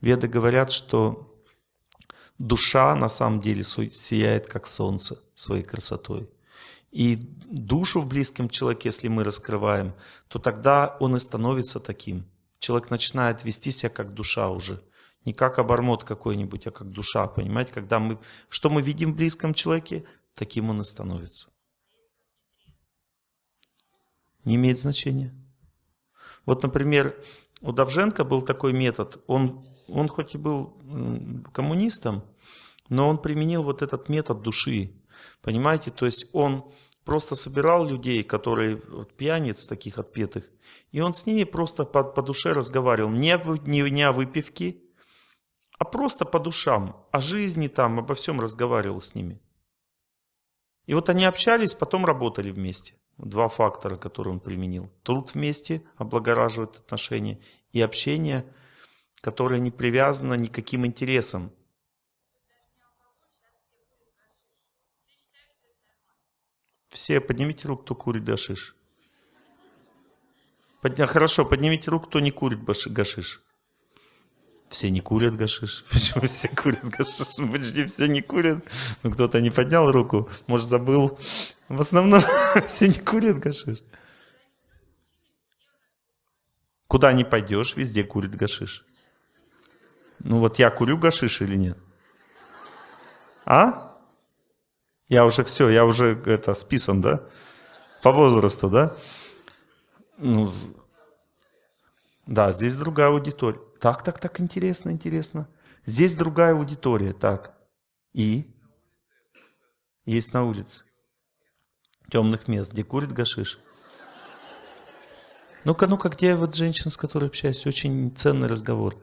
Веды говорят, что душа на самом деле сияет как солнце своей красотой. И душу в близком человеке, если мы раскрываем, то тогда он и становится таким. Человек начинает вести себя как душа уже. Не как обормот какой-нибудь, а как душа. Понимаете, когда мы... Что мы видим в близком человеке, таким он и становится. Не имеет значения. Вот, например, у Давженко был такой метод. Он, он хоть и был коммунистом, но он применил вот этот метод души. Понимаете, то есть он просто собирал людей, которые вот, пьяниц таких отпетых, и он с ними просто по, по душе разговаривал. Не, не, не о выпивке, а просто по душам, о жизни там, обо всем разговаривал с ними. И вот они общались, потом работали вместе. Два фактора, которые он применил. Труд вместе облагораживает отношения и общение, которое не привязано никаким интересам. Все, поднимите руку, кто курит гашиш. Подня... Хорошо, поднимите руку, кто не курит гашиш. Все не курят гашиш. Почему все курят гашиш? Почти все не курят. Ну, кто-то не поднял руку. Может, забыл. В основном все не курят гашиш. Куда не пойдешь, везде курит гашиш. Ну вот я курю гашиш или нет? А? Я уже все, я уже это списан, да? По возрасту, да? Ну, да, здесь другая аудитория. Так, так, так, интересно, интересно. Здесь другая аудитория, так. И? Есть на улице. Темных мест, где курит гашиш. Ну-ка, ну-ка, где вот женщина, с которой общаюсь? Очень ценный разговор.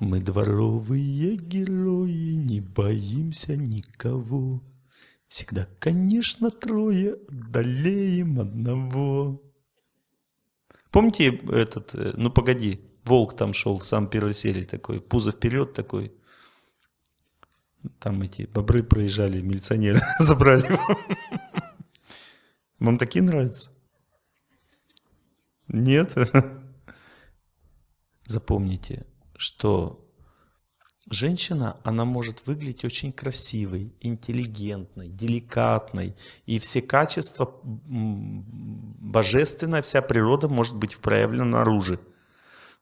Мы дворовые герои, не боимся никого. Всегда, конечно, трое, одолеем одного. Помните этот, э, ну погоди, волк там шел в самой первой серии такой, пузо вперед такой. Там эти бобры проезжали, милиционеры забрали его. Вам такие нравятся? Нет? Запомните, что женщина, она может выглядеть очень красивой, интеллигентной, деликатной. И все качества божественная, вся природа может быть проявлена наружу.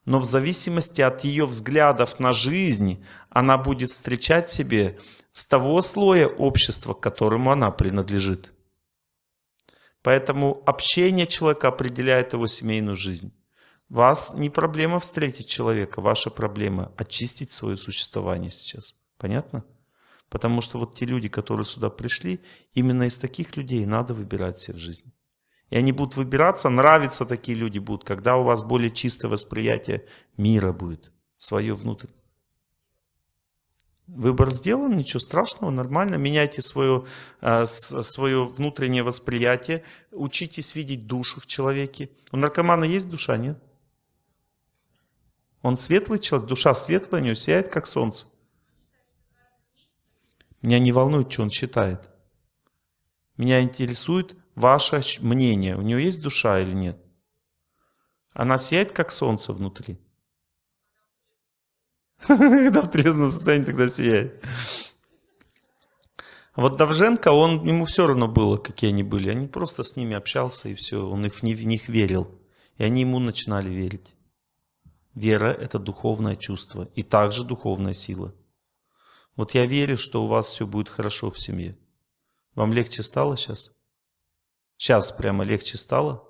Но в зависимости от ее взглядов на жизнь, она будет встречать себе с того слоя общества, к которому она принадлежит. Поэтому общение человека определяет его семейную жизнь. Вас не проблема встретить человека, ваша проблема очистить свое существование сейчас. Понятно? Потому что вот те люди, которые сюда пришли, именно из таких людей надо выбирать себе в жизни. И они будут выбираться, нравятся такие люди будут, когда у вас более чистое восприятие мира будет, свое внутреннее. Выбор сделан, ничего страшного, нормально. Меняйте свое, э, свое внутреннее восприятие, учитесь видеть душу в человеке. У наркомана есть душа, нет? Он светлый человек, душа светлая, у него сияет, как солнце. Меня не волнует, что он считает. Меня интересует ваше мнение. У него есть душа или нет? Она сияет, как солнце внутри. Когда в трезвом состоянии тогда сияет. Вот Давженко, он, ему все равно было, какие они были. Они просто с ними общался и все. Он их, в них верил. И они ему начинали верить. Вера – это духовное чувство и также духовная сила. Вот я верю, что у вас все будет хорошо в семье. Вам легче стало сейчас? Сейчас прямо легче стало?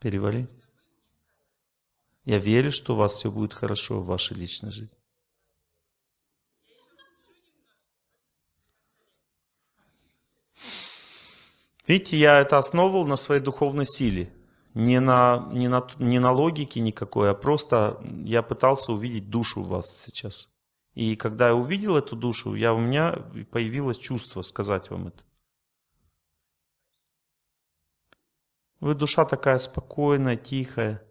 Перевали. Я верю, что у вас все будет хорошо в вашей личной жизни. Видите, я это основывал на своей духовной силе не на, не, на, не на логике никакой, а просто я пытался увидеть душу в вас сейчас. И когда я увидел эту душу, я, у меня появилось чувство сказать вам это. Вы душа такая спокойная, тихая,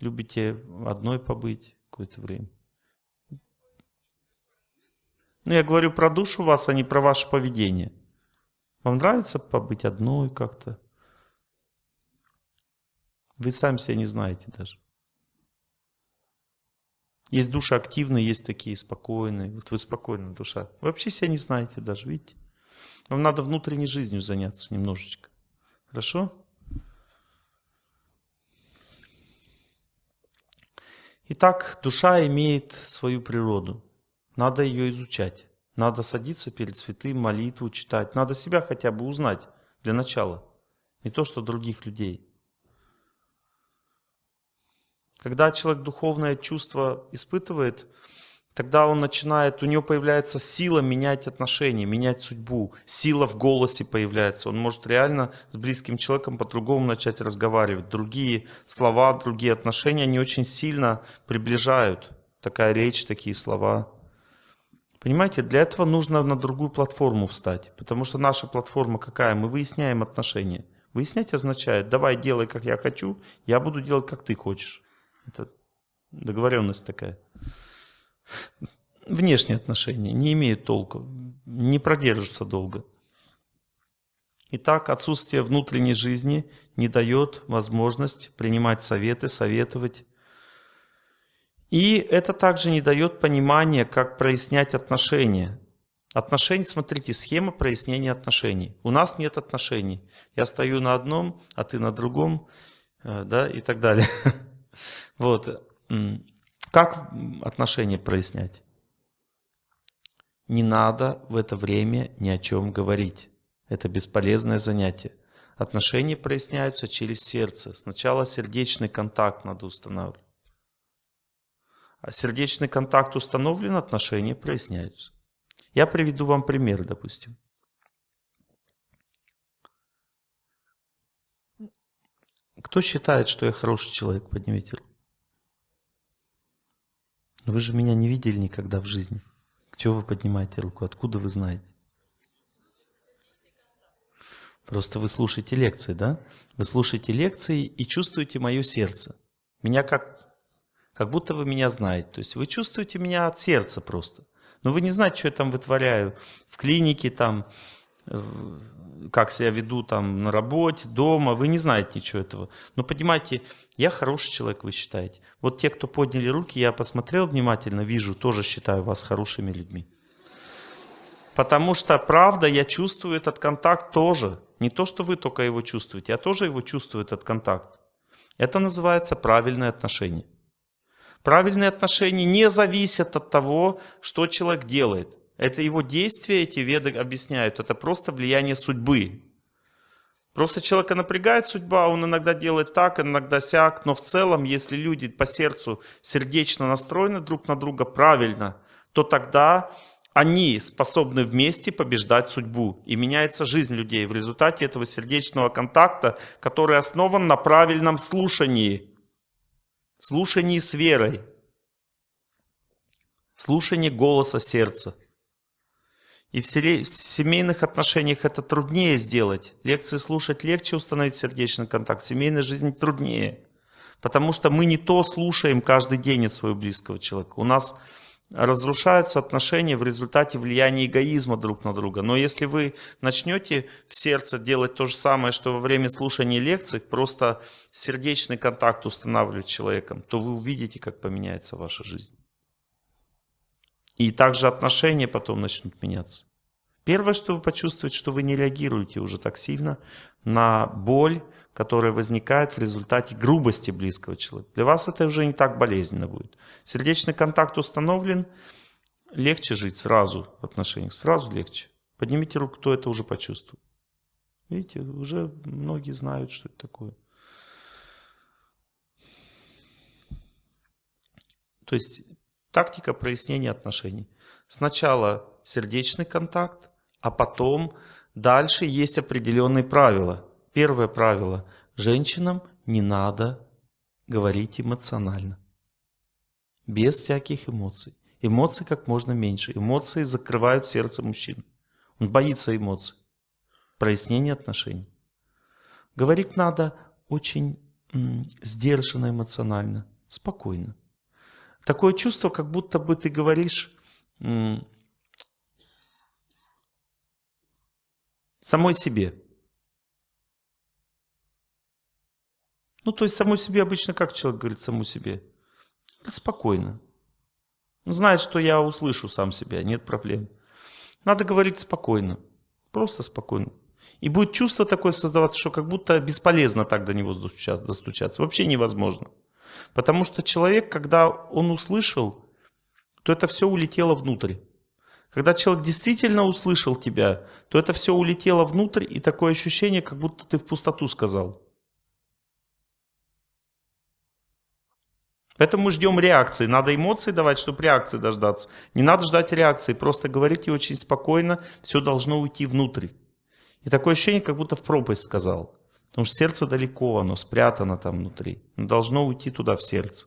любите одной побыть какое-то время. Ну, я говорю про душу вас, а не про ваше поведение. Вам нравится побыть одной как-то? Вы сами себя не знаете даже. Есть души активные, есть такие спокойные. Вот вы спокойная душа. Вы вообще себя не знаете даже, видите? Вам надо внутренней жизнью заняться немножечко. Хорошо? Итак, душа имеет свою природу. Надо ее изучать. Надо садиться перед святым, молитву читать. Надо себя хотя бы узнать для начала. Не то, что других людей. Когда человек духовное чувство испытывает, тогда он начинает, у него появляется сила менять отношения, менять судьбу. Сила в голосе появляется. Он может реально с близким человеком по-другому начать разговаривать. Другие слова, другие отношения, они очень сильно приближают. Такая речь, такие слова. Понимаете, для этого нужно на другую платформу встать. Потому что наша платформа какая? Мы выясняем отношения. Выяснять означает, давай делай, как я хочу, я буду делать, как ты хочешь. Это договоренность такая. Внешние отношения не имеют толку, не продержатся долго. Итак, отсутствие внутренней жизни не дает возможность принимать советы, советовать. И это также не дает понимания, как прояснять отношения. Отношения, смотрите, схема прояснения отношений. У нас нет отношений. Я стою на одном, а ты на другом, э, да, и так далее. Вот. Как отношения прояснять? Не надо в это время ни о чем говорить. Это бесполезное занятие. Отношения проясняются через сердце. Сначала сердечный контакт надо устанавливать. А сердечный контакт установлен, отношения проясняются. Я приведу вам пример, допустим. Кто считает, что я хороший человек? Поднимите руку. Вы же меня не видели никогда в жизни. Чего вы поднимаете руку? Откуда вы знаете? Просто вы слушаете лекции, да? Вы слушаете лекции и чувствуете мое сердце. Меня как, как будто вы меня знаете. То есть вы чувствуете меня от сердца просто. Но вы не знаете, что я там вытворяю в клинике, там, как себя веду там на работе, дома. Вы не знаете ничего этого. Но понимаете, я хороший человек, вы считаете. Вот те, кто подняли руки, я посмотрел внимательно, вижу, тоже считаю вас хорошими людьми. Потому что, правда, я чувствую этот контакт тоже. Не то, что вы только его чувствуете, я тоже его чувствую, этот контакт. Это называется правильное отношение. Правильные отношения не зависят от того, что человек делает. Это его действия, эти веды объясняют. Это просто влияние судьбы. Просто человека напрягает судьба, он иногда делает так, иногда сяк, но в целом, если люди по сердцу сердечно настроены друг на друга правильно, то тогда они способны вместе побеждать судьбу. И меняется жизнь людей в результате этого сердечного контакта, который основан на правильном слушании. Слушании с верой. Слушании голоса сердца. И в семейных отношениях это труднее сделать. Лекции слушать легче установить сердечный контакт. В семейной жизни труднее. Потому что мы не то слушаем каждый день от своего близкого человека. У нас разрушаются отношения в результате влияния эгоизма друг на друга. Но если вы начнете в сердце делать то же самое, что во время слушания лекций, просто сердечный контакт устанавливать с человеком, то вы увидите, как поменяется ваша жизнь. И также отношения потом начнут меняться. Первое, что вы почувствуете, что вы не реагируете уже так сильно на боль, которая возникает в результате грубости близкого человека. Для вас это уже не так болезненно будет. Сердечный контакт установлен, легче жить сразу в отношениях, сразу легче. Поднимите руку, кто это уже почувствовал. Видите, уже многие знают, что это такое. То есть Тактика прояснения отношений. Сначала сердечный контакт, а потом дальше есть определенные правила. Первое правило. Женщинам не надо говорить эмоционально. Без всяких эмоций. Эмоций как можно меньше. Эмоции закрывают сердце мужчин. Он боится эмоций. Прояснение отношений. Говорить надо очень сдержанно эмоционально, спокойно. Такое чувство, как будто бы ты говоришь самой себе. Ну, то есть самой себе обычно как человек говорит саму себе? Спокойно. Он знает, что я услышу сам себя, нет проблем. Надо говорить спокойно. Просто спокойно. И будет чувство такое создаваться, что как будто бесполезно так до него достучаться. Вообще невозможно. Потому что человек, когда он услышал, то это все улетело внутрь. Когда человек действительно услышал тебя, то это все улетело внутрь, и такое ощущение, как будто ты в пустоту сказал. Поэтому мы ждем реакции. Надо эмоции давать, чтобы реакции дождаться. Не надо ждать реакции, просто говорите очень спокойно, все должно уйти внутрь. И такое ощущение, как будто в пропасть сказал. Потому что сердце далеко, оно спрятано там внутри. Оно должно уйти туда, в сердце.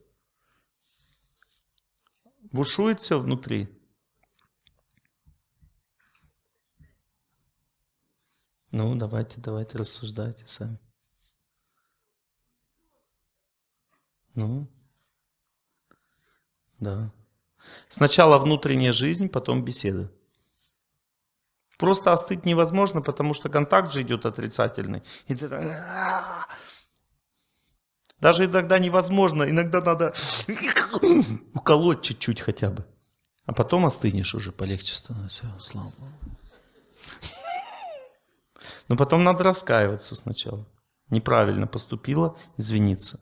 Бушует все внутри. Ну, давайте, давайте, рассуждайте сами. Ну, да. Сначала внутренняя жизнь, потом беседа. Просто остыть невозможно, потому что контакт же идет отрицательный. И ты. Даже иногда невозможно, иногда надо уколоть чуть-чуть хотя бы. А потом остынешь уже, полегче становится. Слава Но потом надо раскаиваться сначала. Неправильно поступила, извиниться.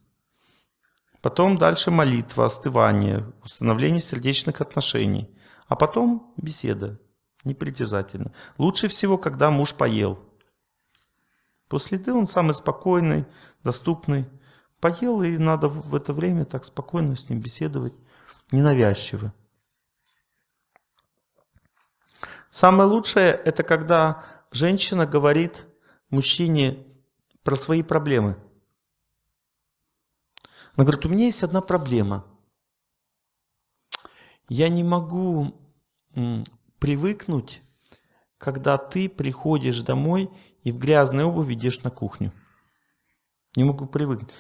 Потом дальше молитва, остывание, установление сердечных отношений. А потом беседа непритязательно. Лучше всего, когда муж поел. После еды он самый спокойный, доступный. Поел, и надо в это время так спокойно с ним беседовать, ненавязчиво. Самое лучшее, это когда женщина говорит мужчине про свои проблемы. Она говорит, у меня есть одна проблема. Я не могу привыкнуть, когда ты приходишь домой и в грязной обуви идешь на кухню. Не могу привыкнуть.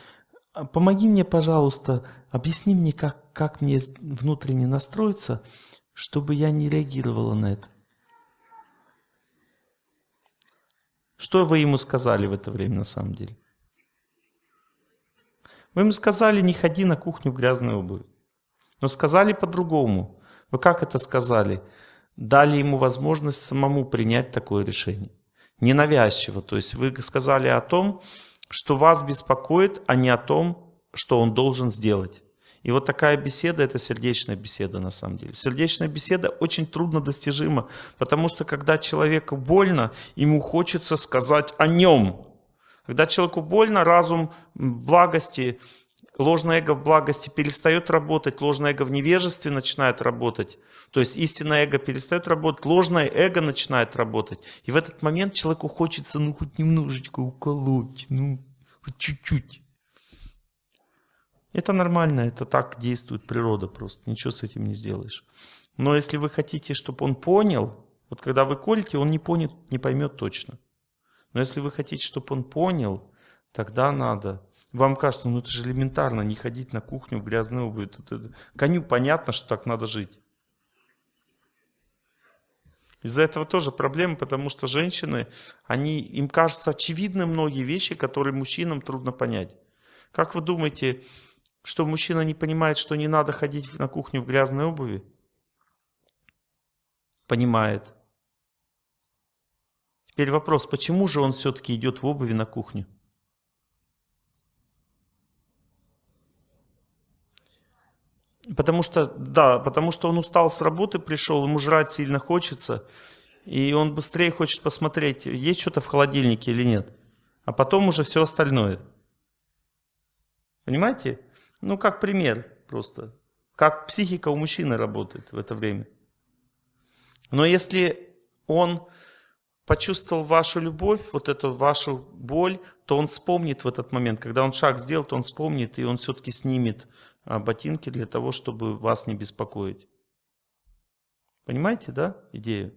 А помоги мне, пожалуйста, объясни мне, как, как мне внутренне настроиться, чтобы я не реагировала на это. Что вы ему сказали в это время на самом деле? Вы ему сказали, не ходи на кухню в грязной обуви. Но сказали по-другому. Вы как это сказали? дали ему возможность самому принять такое решение. Ненавязчиво. То есть вы сказали о том, что вас беспокоит, а не о том, что он должен сделать. И вот такая беседа – это сердечная беседа на самом деле. Сердечная беседа очень трудно достижима, потому что когда человеку больно, ему хочется сказать о нем. Когда человеку больно, разум благости ложное эго в благости перестает работать, ложное эго в невежестве начинает работать. То есть истинное эго перестает работать, ложное эго начинает работать. И в этот момент человеку хочется ну хоть немножечко уколоть, ну чуть-чуть. Это нормально, это так действует природа просто, ничего с этим не сделаешь. Но если вы хотите, чтобы он понял, вот когда вы колите, он не, понят, не поймет точно. Но если вы хотите, чтобы он понял, тогда надо вам кажется, ну это же элементарно, не ходить на кухню в грязную обувь. Коню понятно, что так надо жить. Из-за этого тоже проблема, потому что женщины, они, им кажутся очевидны многие вещи, которые мужчинам трудно понять. Как вы думаете, что мужчина не понимает, что не надо ходить на кухню в грязной обуви? Понимает. Теперь вопрос, почему же он все-таки идет в обуви на кухню? Потому что, да, потому что он устал с работы, пришел, ему жрать сильно хочется, и он быстрее хочет посмотреть, есть что-то в холодильнике или нет. А потом уже все остальное. Понимаете? Ну, как пример просто. Как психика у мужчины работает в это время. Но если он почувствовал вашу любовь, вот эту вашу боль, то он вспомнит в этот момент. Когда он шаг сделал, то он вспомнит, и он все-таки снимет а, ботинки для того, чтобы вас не беспокоить. Понимаете, да, идею?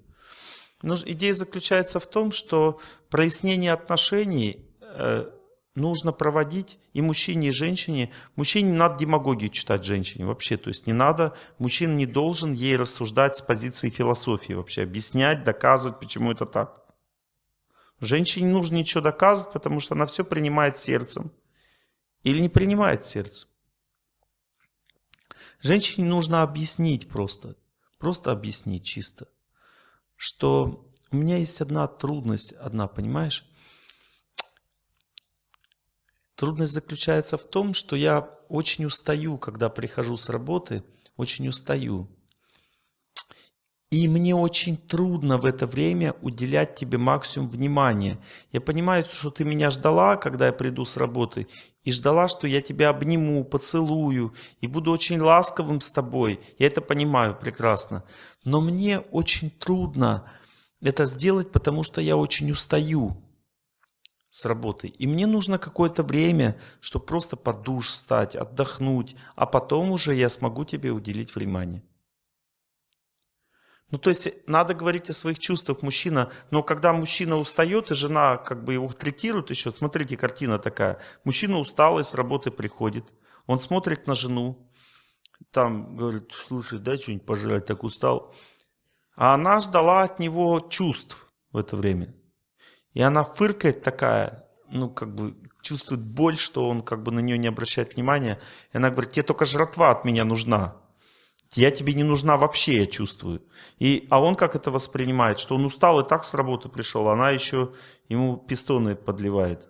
Но идея заключается в том, что прояснение отношений э, нужно проводить и мужчине, и женщине. Мужчине не надо демагогию читать женщине вообще. То есть не надо, мужчина не должен ей рассуждать с позиции философии вообще, объяснять, доказывать, почему это так. Женщине не нужно ничего доказывать, потому что она все принимает сердцем. или не принимает сердце. Женщине нужно объяснить просто, просто объяснить чисто, что у меня есть одна трудность, одна, понимаешь? Трудность заключается в том, что я очень устаю, когда прихожу с работы, очень устаю. И мне очень трудно в это время уделять тебе максимум внимания. Я понимаю, что ты меня ждала, когда я приду с работы, и ждала, что я тебя обниму, поцелую, и буду очень ласковым с тобой. Я это понимаю прекрасно. Но мне очень трудно это сделать, потому что я очень устаю с работы. И мне нужно какое-то время, чтобы просто под душ встать, отдохнуть, а потом уже я смогу тебе уделить внимание. Ну, то есть надо говорить о своих чувствах мужчина, но когда мужчина устает, и жена как бы его третирует еще, смотрите, картина такая. Мужчина усталый с работы приходит, он смотрит на жену, там говорит, слушай, дай что-нибудь пожрать, так устал. А она ждала от него чувств в это время. И она фыркает такая, ну, как бы чувствует боль, что он как бы на нее не обращает внимания. И она говорит, тебе только жратва от меня нужна. Я тебе не нужна вообще, я чувствую. И, а он как это воспринимает? Что он устал и так с работы пришел, она еще ему пистоны подливает.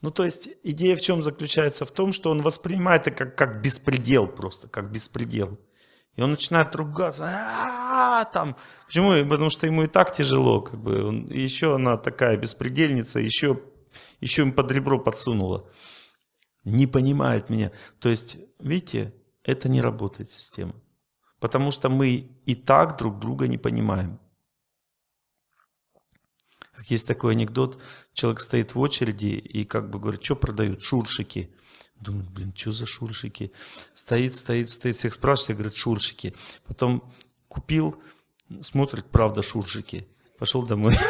Ну, то есть идея в чем заключается? В том, что он воспринимает это как, как беспредел просто, как беспредел. И он начинает ругаться. Там. Почему? Потому что ему и так тяжело. Как бы. он, еще она такая беспредельница, еще, еще им под ребро подсунула не понимает меня. То есть, видите, это не работает система. Потому что мы и так друг друга не понимаем. Как есть такой анекдот, человек стоит в очереди и как бы говорит, что продают? Шуршики. Думает, блин, что за шуршики? Стоит, стоит, стоит, всех спрашивает, говорит, шуршики. Потом купил, смотрит, правда, шуршики. Пошел домой.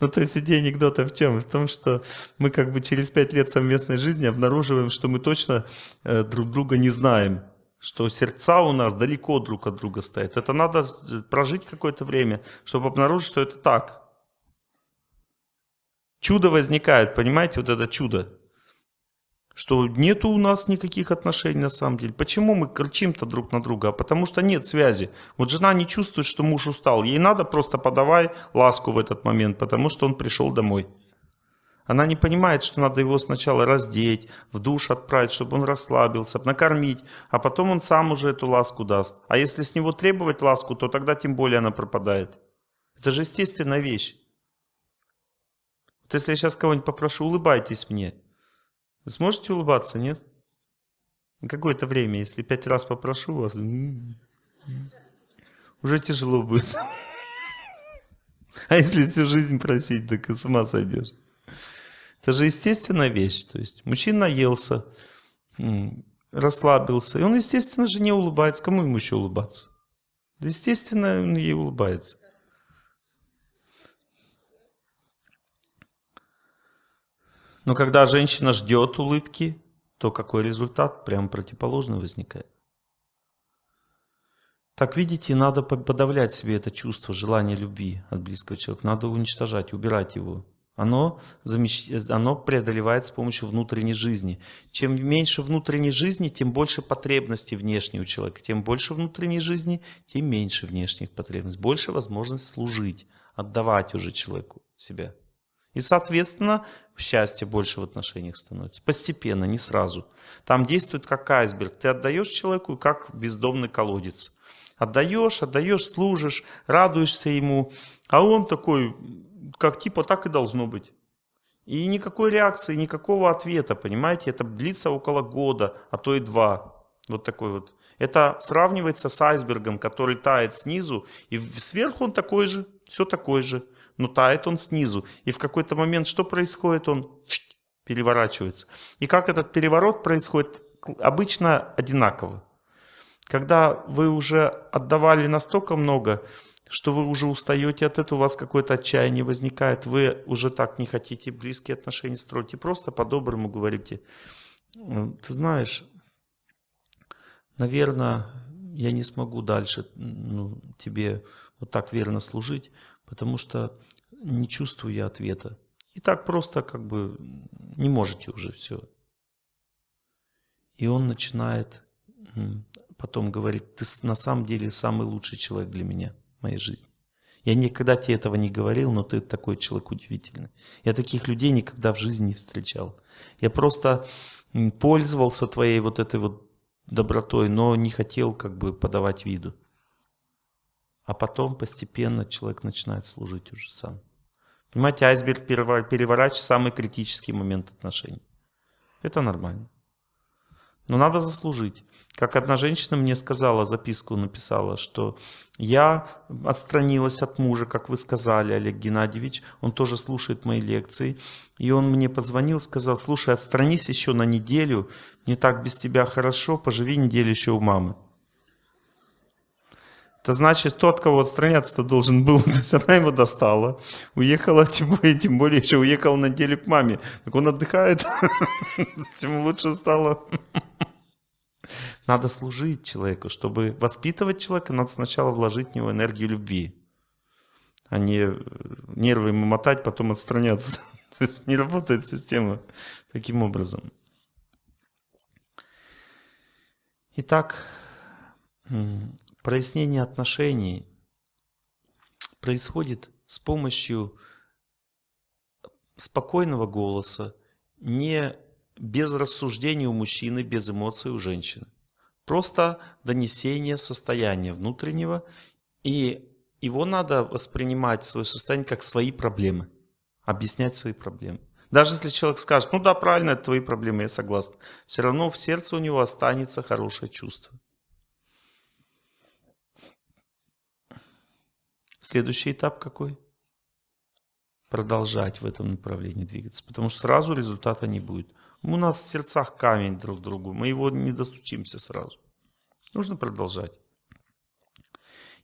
Ну, то есть идея анекдота в чем? В том, что мы как бы через пять лет совместной жизни обнаруживаем, что мы точно э, друг друга не знаем, что сердца у нас далеко друг от друга стоят. Это надо э, прожить какое-то время, чтобы обнаружить, что это так. Чудо возникает, понимаете, вот это чудо что нету у нас никаких отношений на самом деле. Почему мы кричим-то друг на друга? А потому что нет связи. Вот жена не чувствует, что муж устал. Ей надо просто подавай ласку в этот момент, потому что он пришел домой. Она не понимает, что надо его сначала раздеть, в душ отправить, чтобы он расслабился, накормить, а потом он сам уже эту ласку даст. А если с него требовать ласку, то тогда тем более она пропадает. Это же естественная вещь. Вот если я сейчас кого-нибудь попрошу, улыбайтесь мне – вы сможете улыбаться, нет? Какое-то время, если пять раз попрошу вас, уже тяжело будет. А если всю жизнь просить, так и с ума сойдешь. Это же естественная вещь. То есть мужчина наелся, расслабился, и он, естественно же, не улыбается. Кому ему еще улыбаться? Да, естественно, он ей улыбается. Но когда женщина ждет улыбки, то какой результат? Прямо противоположный возникает. Так видите, надо подавлять себе это чувство, желание любви от близкого человека. Надо уничтожать, убирать его. Оно, замещ... оно преодолевает с помощью внутренней жизни. Чем меньше внутренней жизни, тем больше потребностей внешней у человека. Тем больше внутренней жизни, тем меньше внешних потребностей. Больше возможность служить, отдавать уже человеку себя. И, соответственно, счастье больше в отношениях становится. Постепенно, не сразу. Там действует как айсберг. Ты отдаешь человеку, как бездомный колодец. Отдаешь, отдаешь, служишь, радуешься ему. А он такой, как типа так и должно быть. И никакой реакции, никакого ответа, понимаете? Это длится около года, а то и два. Вот такой вот. Это сравнивается с айсбергом, который тает снизу, и сверху он такой же, все такой же но тает он снизу. И в какой-то момент что происходит? Он переворачивается. И как этот переворот происходит? Обычно одинаково. Когда вы уже отдавали настолько много, что вы уже устаете от этого, у вас какое-то отчаяние возникает, вы уже так не хотите близкие отношения строить, и просто по-доброму говорите, ты знаешь, наверное, я не смогу дальше ну, тебе вот так верно служить, потому что не чувствую я ответа. И так просто как бы не можете уже все. И он начинает потом говорить, ты на самом деле самый лучший человек для меня моей жизни. Я никогда тебе этого не говорил, но ты такой человек удивительный. Я таких людей никогда в жизни не встречал. Я просто пользовался твоей вот этой вот добротой, но не хотел как бы подавать виду. А потом постепенно человек начинает служить уже сам. Понимаете, айсберг переворачивает самый критический момент отношений. Это нормально. Но надо заслужить. Как одна женщина мне сказала, записку написала, что я отстранилась от мужа, как вы сказали, Олег Геннадьевич. Он тоже слушает мои лекции. И он мне позвонил, сказал, слушай, отстранись еще на неделю. Не так без тебя хорошо, поживи неделю еще у мамы. Это значит, тот, кого отстраняться-то должен был, то есть она его достала, уехала, тем более, тем более еще уехала на неделю к маме. Так он отдыхает, тем лучше стало. Надо служить человеку. Чтобы воспитывать человека, надо сначала вложить в него энергию любви. А не э, нервы ему мотать, потом отстраняться. То есть не работает система таким образом. Итак, прояснение отношений происходит с помощью спокойного голоса, не без рассуждений у мужчины, без эмоций у женщины. Просто донесение состояния внутреннего, и его надо воспринимать, свое состояние, как свои проблемы, объяснять свои проблемы. Даже если человек скажет, ну да, правильно, это твои проблемы, я согласен. Все равно в сердце у него останется хорошее чувство. Следующий этап какой? Продолжать в этом направлении двигаться, потому что сразу результата не будет. У нас в сердцах камень друг другу, мы его не достучимся сразу. Нужно продолжать.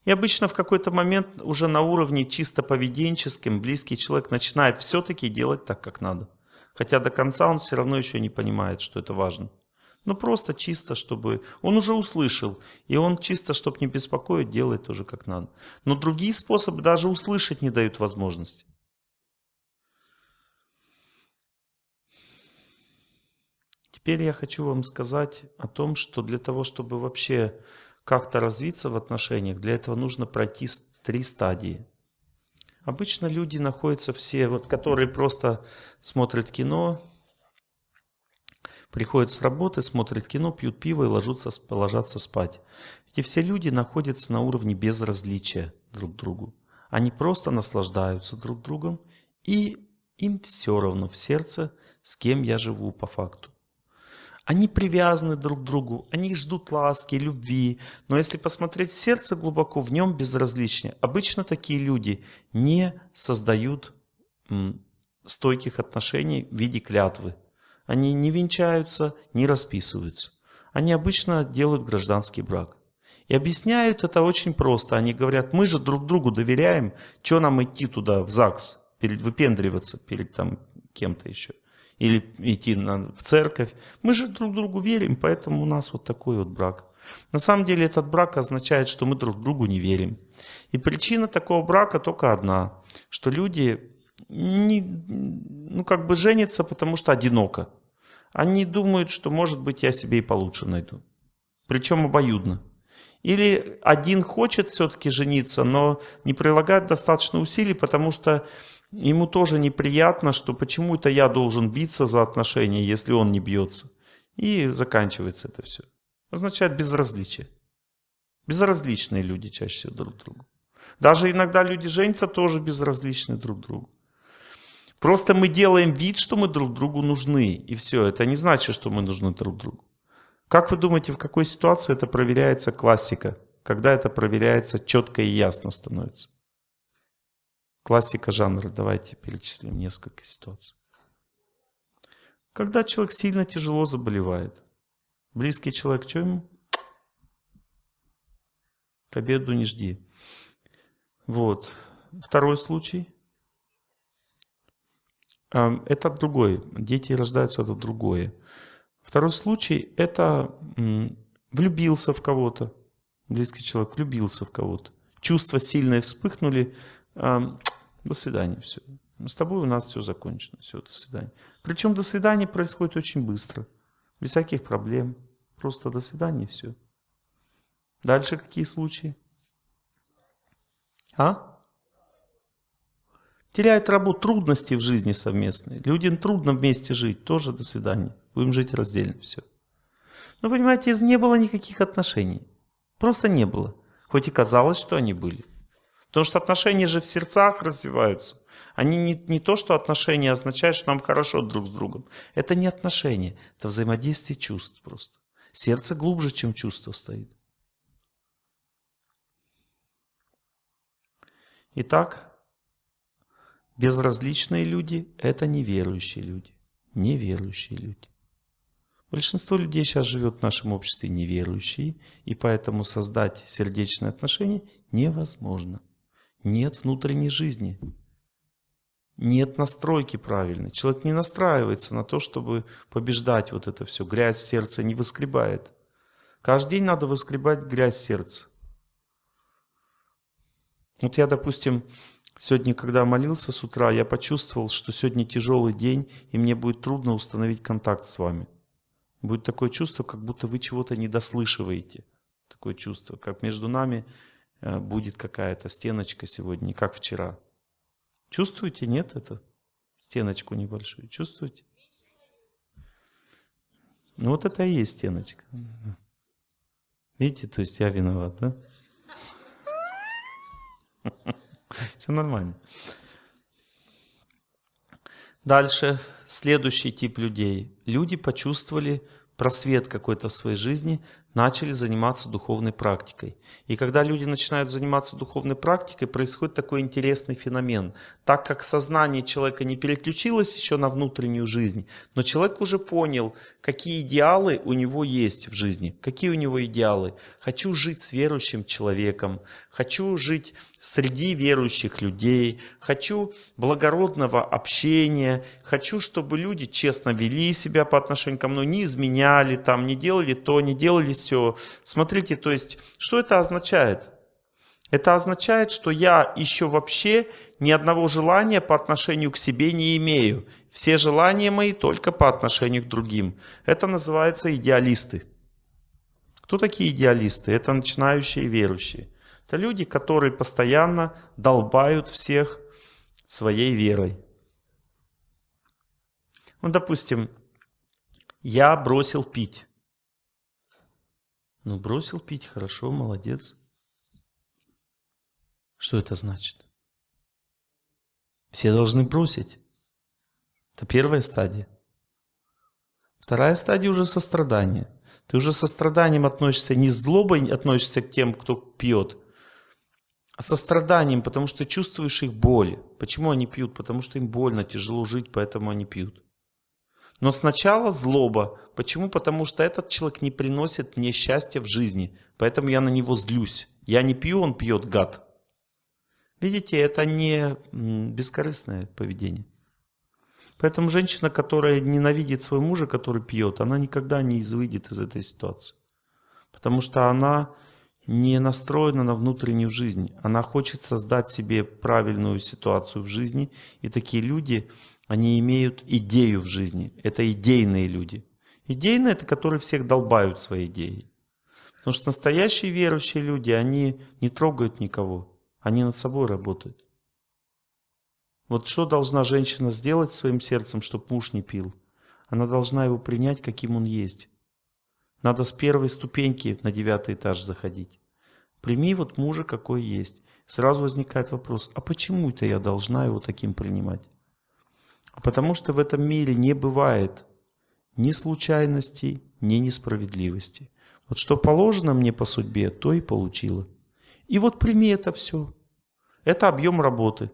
И обычно в какой-то момент уже на уровне чисто поведенческим близкий человек начинает все-таки делать так, как надо. Хотя до конца он все равно еще не понимает, что это важно. Но просто чисто, чтобы... Он уже услышал, и он чисто, чтобы не беспокоить, делает тоже как надо. Но другие способы даже услышать не дают возможности. Теперь я хочу вам сказать о том, что для того, чтобы вообще как-то развиться в отношениях, для этого нужно пройти три стадии. Обычно люди находятся все, вот, которые просто смотрят кино, приходят с работы, смотрят кино, пьют пиво и ложатся, ложатся спать. Эти все люди находятся на уровне безразличия друг к другу. Они просто наслаждаются друг другом, и им все равно в сердце, с кем я живу по факту. Они привязаны друг к другу, они ждут ласки, любви. Но если посмотреть сердце глубоко, в нем безразличие. Обычно такие люди не создают стойких отношений в виде клятвы. Они не венчаются, не расписываются. Они обычно делают гражданский брак. И объясняют это очень просто. Они говорят, мы же друг другу доверяем, что нам идти туда, в ЗАГС, перед, выпендриваться перед там кем-то еще или идти на, в церковь. Мы же друг другу верим, поэтому у нас вот такой вот брак. На самом деле этот брак означает, что мы друг другу не верим. И причина такого брака только одна, что люди не, ну как бы женятся, потому что одиноко. Они думают, что может быть я себе и получше найду. Причем обоюдно. Или один хочет все-таки жениться, но не прилагает достаточно усилий, потому что Ему тоже неприятно, что почему это я должен биться за отношения, если он не бьется. И заканчивается это все. Означает безразличие. Безразличные люди чаще всего друг другу. Даже иногда люди женятся тоже безразличны друг другу. Просто мы делаем вид, что мы друг другу нужны. И все. Это не значит, что мы нужны друг другу. Как вы думаете, в какой ситуации это проверяется классика? Когда это проверяется четко и ясно становится? Классика жанра. Давайте перечислим несколько ситуаций. Когда человек сильно тяжело заболевает. Близкий человек, что ему? К обеду не жди. Вот. Второй случай. Это другой. Дети рождаются, это другое. Второй случай – это влюбился в кого-то. Близкий человек влюбился в кого-то. Чувства сильные вспыхнули, до свидания, все. С тобой у нас все закончено, все, до свидания. Причем до свидания происходит очень быстро, без всяких проблем. Просто до свидания все. Дальше какие случаи? А? Теряет работу, трудности в жизни совместные. Людям трудно вместе жить, тоже до свидания. Будем жить раздельно, все. Но понимаете, не было никаких отношений. Просто не было. Хоть и казалось, что они были. Потому что отношения же в сердцах развиваются. Они не, не то, что отношения означают, что нам хорошо друг с другом. Это не отношения, это взаимодействие чувств просто. Сердце глубже, чем чувство стоит. Итак, безразличные люди – это неверующие люди. Неверующие люди. Большинство людей сейчас живет в нашем обществе неверующие, и поэтому создать сердечные отношения невозможно. Нет внутренней жизни. Нет настройки правильной. Человек не настраивается на то, чтобы побеждать вот это все. Грязь в сердце не выскребает. Каждый день надо выскребать грязь в сердце. Вот я, допустим, сегодня, когда молился с утра, я почувствовал, что сегодня тяжелый день, и мне будет трудно установить контакт с вами. Будет такое чувство, как будто вы чего-то не дослышиваете. Такое чувство, как между нами э, будет какая-то стеночка сегодня, как вчера. Чувствуете, нет, это? Стеночку небольшую. Чувствуете? Ну вот это и есть стеночка. Видите, то есть я виноват, да? Все нормально. Дальше, следующий тип людей. Люди почувствовали просвет какой-то в своей жизни, начали заниматься духовной практикой. И когда люди начинают заниматься духовной практикой, происходит такой интересный феномен. Так как сознание человека не переключилось еще на внутреннюю жизнь, но человек уже понял, какие идеалы у него есть в жизни. Какие у него идеалы? Хочу жить с верующим человеком, хочу жить среди верующих людей, хочу благородного общения, хочу, чтобы люди честно вели себя по отношению ко мне, не изменяли там, не делали то, не делали все. Смотрите, то есть, что это означает? Это означает, что я еще вообще ни одного желания по отношению к себе не имею. Все желания мои только по отношению к другим. Это называется идеалисты. Кто такие идеалисты? Это начинающие верующие. Это люди, которые постоянно долбают всех своей верой. Ну, допустим, я бросил пить. Ну, бросил пить, хорошо, молодец. Что это значит? Все должны бросить. Это первая стадия. Вторая стадия уже сострадание. Ты уже состраданием относишься, не злобой относишься к тем, кто пьет, а состраданием, потому что чувствуешь их боль. Почему они пьют? Потому что им больно, тяжело жить, поэтому они пьют. Но сначала злоба. Почему? Потому что этот человек не приносит мне счастья в жизни. Поэтому я на него злюсь. Я не пью, он пьет, гад. Видите, это не бескорыстное поведение. Поэтому женщина, которая ненавидит своего мужа, который пьет, она никогда не выйдет из этой ситуации. Потому что она не настроена на внутреннюю жизнь. Она хочет создать себе правильную ситуацию в жизни. И такие люди, они имеют идею в жизни. Это идейные люди. Идейные – это которые всех долбают своей идеей. Потому что настоящие верующие люди, они не трогают никого. Они над собой работают. Вот что должна женщина сделать своим сердцем, чтобы муж не пил? Она должна его принять, каким он есть. Надо с первой ступеньки на девятый этаж заходить. Прими вот мужа, какой есть. Сразу возникает вопрос, а почему это я должна его таким принимать? Потому что в этом мире не бывает ни случайностей, ни несправедливости. Вот что положено мне по судьбе, то и получила. И вот прими это все. Это объем работы.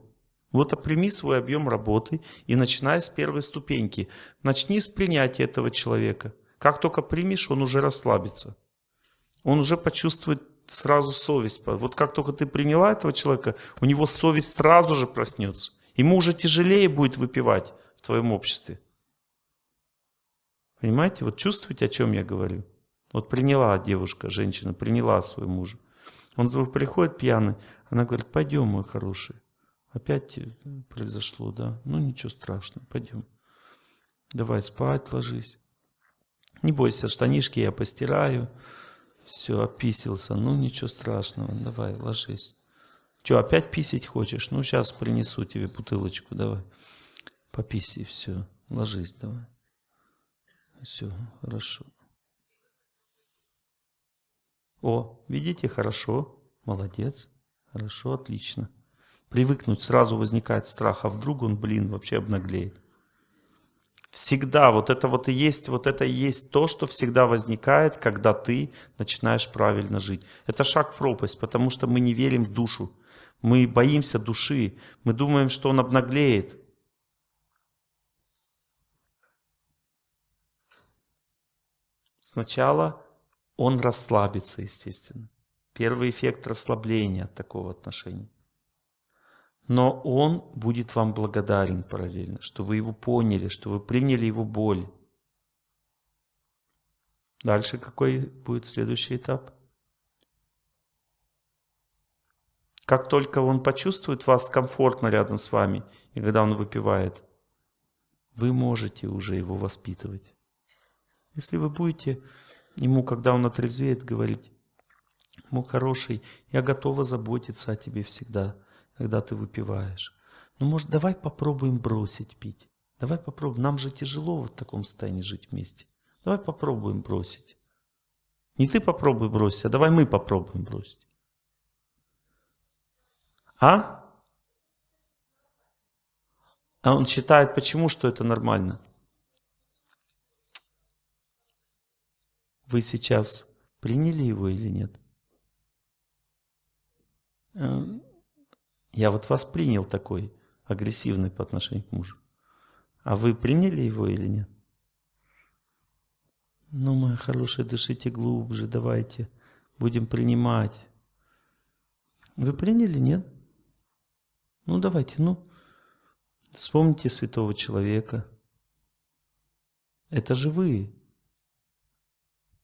Вот прими свой объем работы и начинай с первой ступеньки. Начни с принятия этого человека. Как только примешь, он уже расслабится. Он уже почувствует сразу совесть. Вот как только ты приняла этого человека, у него совесть сразу же проснется. Ему уже тяжелее будет выпивать в твоем обществе. Понимаете? Вот чувствуете, о чем я говорю? Вот приняла девушка, женщина, приняла своего мужа. Он приходит пьяный, она говорит, пойдем, мой хороший. Опять произошло, да? Ну ничего страшного, пойдем. Давай спать ложись. Не бойся, штанишки я постираю. Все, описился. Ну ничего страшного, давай ложись. Че, опять писить хочешь? Ну сейчас принесу тебе бутылочку, давай. Пописи, все. Ложись, давай. Все, хорошо. О, видите, хорошо, молодец, хорошо, отлично. Привыкнуть, сразу возникает страх, а вдруг он, блин, вообще обнаглеет. Всегда вот это вот и есть, вот это и есть то, что всегда возникает, когда ты начинаешь правильно жить. Это шаг в пропасть, потому что мы не верим в душу. Мы боимся души, мы думаем, что он обнаглеет. Сначала он расслабится, естественно. Первый эффект расслабления от такого отношения. Но он будет вам благодарен параллельно, что вы его поняли, что вы приняли его боль. Дальше какой будет следующий этап? Как только он почувствует вас комфортно рядом с вами, и когда он выпивает, вы можете уже его воспитывать. Если вы будете ему, когда он отрезвеет, говорить, мой хороший, я готова заботиться о тебе всегда, когда ты выпиваешь. Ну, может, давай попробуем бросить пить. Давай попробуем. Нам же тяжело в таком состоянии жить вместе. Давай попробуем бросить. Не ты попробуй бросить, а давай мы попробуем бросить. А? А он считает, почему, что это нормально? Вы сейчас приняли его или нет? Э, я вот вас принял такой, агрессивный по отношению к мужу. А вы приняли его или нет? Ну, моя хорошая, дышите глубже, давайте. Будем принимать. Вы приняли, нет? Ну, давайте, ну. Вспомните святого человека. Это же вы.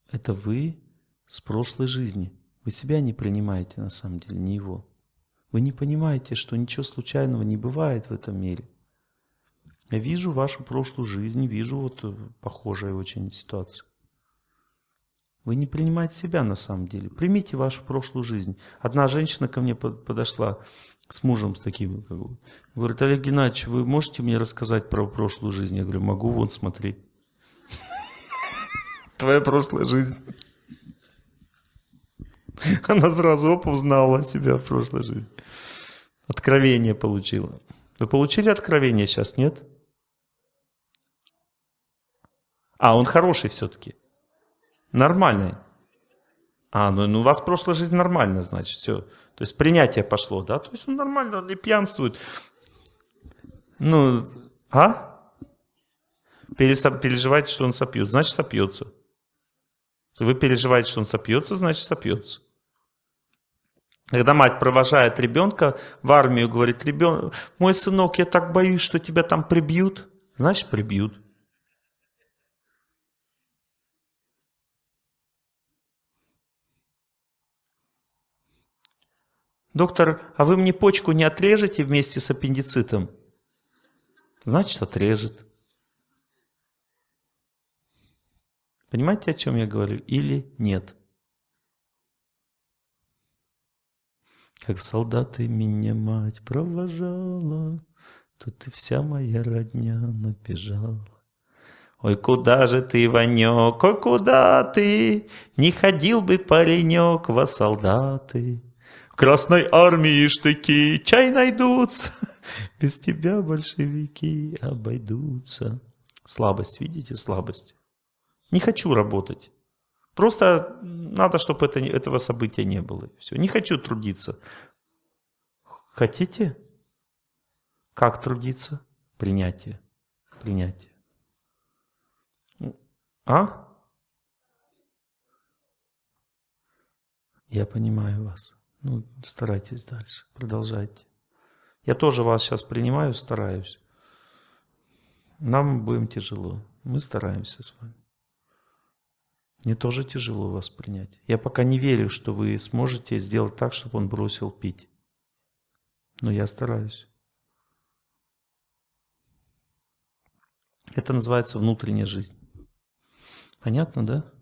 Это вы с прошлой жизни. Вы себя не принимаете на самом деле, не его. Вы не понимаете, что ничего случайного не бывает в этом мире. Я вижу вашу прошлую жизнь, вижу вот э, похожая очень ситуация. Вы не принимаете себя на самом деле. Примите вашу прошлую жизнь. Одна женщина ко мне подошла с мужем с таким. Говорит, Олег Геннадьевич, вы можете мне рассказать про прошлую жизнь? Я говорю, могу, вон смотреть твоя прошлая жизнь. Она сразу оп, узнала себя в прошлой жизни. Откровение получила. Вы получили откровение сейчас, нет? А, он хороший все-таки. Нормальный. А, ну, ну у вас прошлая жизнь нормальная, значит, все. То есть принятие пошло, да? То есть он нормально, он не пьянствует. Ну, а? Переживаете, что он сопьет, значит сопьется. Если вы переживаете, что он сопьется, значит сопьется. Когда мать провожает ребенка в армию, говорит, ребенок, мой сынок, я так боюсь, что тебя там прибьют. Значит, прибьют. Доктор, а вы мне почку не отрежете вместе с аппендицитом? Значит, отрежет. Понимаете, о чем я говорю? Или нет? Как солдаты меня мать провожала, Тут и вся моя родня набежала. Ой, куда же ты, Ванек, ой, куда ты? Не ходил бы паренек во солдаты. Красной армии штыки чай найдутся, Без тебя большевики обойдутся. Слабость, видите, слабость. Не хочу работать. Просто надо, чтобы это, этого события не было. Все. Не хочу трудиться. Хотите? Как трудиться? Принятие. Принятие. А? Я понимаю вас. Ну, старайтесь дальше, продолжайте. Я тоже вас сейчас принимаю, стараюсь. Нам будем тяжело. Мы стараемся с вами. Мне тоже тяжело вас принять. Я пока не верю, что вы сможете сделать так, чтобы он бросил пить. Но я стараюсь. Это называется внутренняя жизнь. Понятно, да?